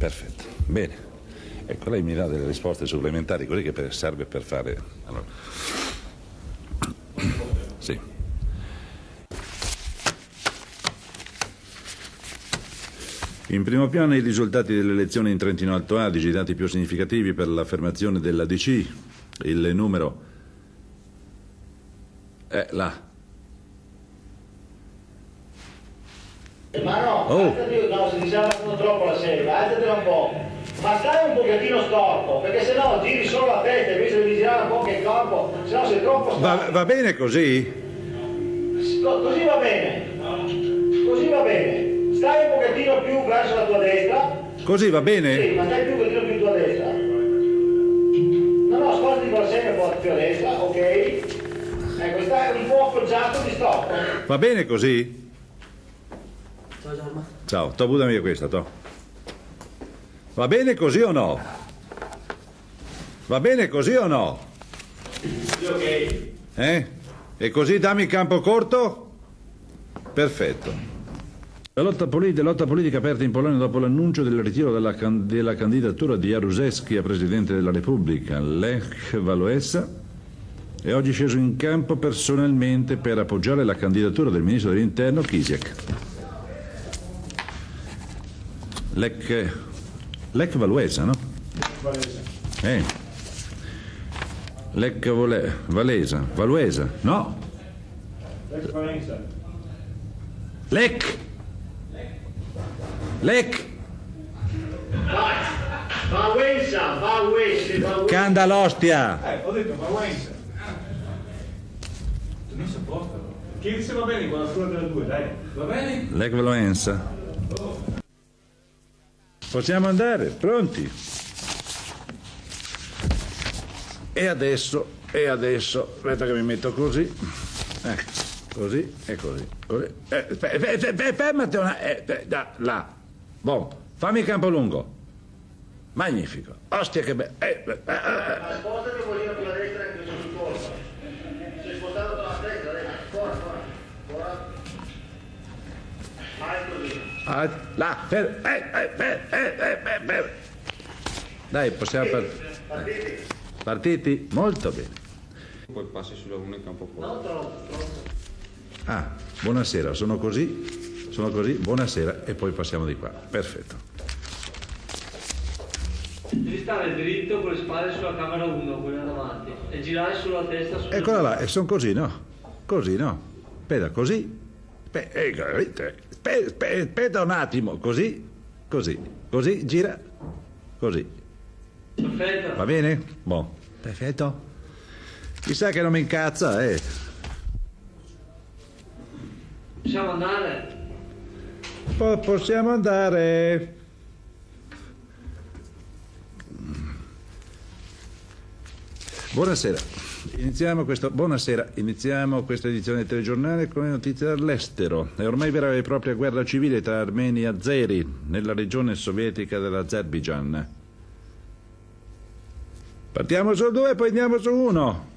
Perfetto, bene. Ecco, lei mi dà delle risposte supplementari, così che per- serve per fare... Allora. Sì. In primo piano i risultati delle elezioni in Trentino Alto Adige, i dati più significativi per l'affermazione della DC, il numero... è là. Ma no, Oh. alzati, no, se ti sta facendo troppo la serie, alzatela un po'. Ma stai un pochettino storto, perché sennò giri solo la testa invece di girare un po' anche il corpo, sennò sei troppo storto. Va, va bene così? Co- Così va bene. Così va bene. Stai un pochettino più verso la tua destra. Così va bene? Sì, ma stai più un pochettino più tua destra. No, no, spostati con la serie un po' più a destra, ok? Ecco, stai un po' appoggiato di stop. Va bene così? Ciao Giorma. Ciao, to buttami questa, to. Va bene così o no? Va bene così o no? Eh? E così dammi campo corto? Perfetto. La lotta, poli- la lotta politica aperta in Polonia dopo l'annuncio del ritiro della, can- della candidatura di Jaruzelski a Presidente della Repubblica, Lech Wałęsa, è oggi sceso in campo personalmente per appoggiare la candidatura del Ministro dell'Interno Kisiek. Lech, Lech Wałęsa, no? Eh. Lech Vole- Valesa, Valuesa, no? Lech! Lech! Valenza, Valenza, Canda l'ostia! Eh, ho detto Valenza. Non si apposta. Chi dice va bene con la scuola della 2, dai. Va bene? Lech Valuenza. Possiamo andare, pronti? E adesso, e adesso, aspetta che mi metto così. Ecco, così e così. così. Eh, fe- fe- fe- fe- fermati una... eh, eh, da, là. Buon, fammi campo lungo. Magnifico. Ostia che bello. Eh, eh, eh, eh. Spostati un pochino più a destra anche sul corpo. Sei spostato con la destra, dai. Fuori, fuori. Fuori. Vai così. Ah, là, fer- eh, eh, eh, eh, fer- Dai, possiamo partire. Partiti. Partiti? Molto bene. Poi passi sulla 1 in campo troppo. Ah, buonasera, sono così, sono così, buonasera e poi passiamo di qua. Perfetto. Devi stare dritto con le spalle sulla camera 1, quella davanti, e girare sulla testa su. Eccola là, e sono così, no? Così, no? Aspetta, così. Aspe- eh, aspe- Aspetta un attimo, così, così, così, gira, così. Perfetto. Va bene? Boh. Perfetto. Chissà che non mi incazza, eh. Possiamo andare? Po- possiamo andare. Buonasera. Iniziamo, questo, buonasera. Iniziamo questa edizione del telegiornale con le notizie dall'estero. È ormai vera e propria guerra civile tra armeni e azeri nella regione sovietica dell'Azerbaijan. Partiamo su due, poi andiamo su uno.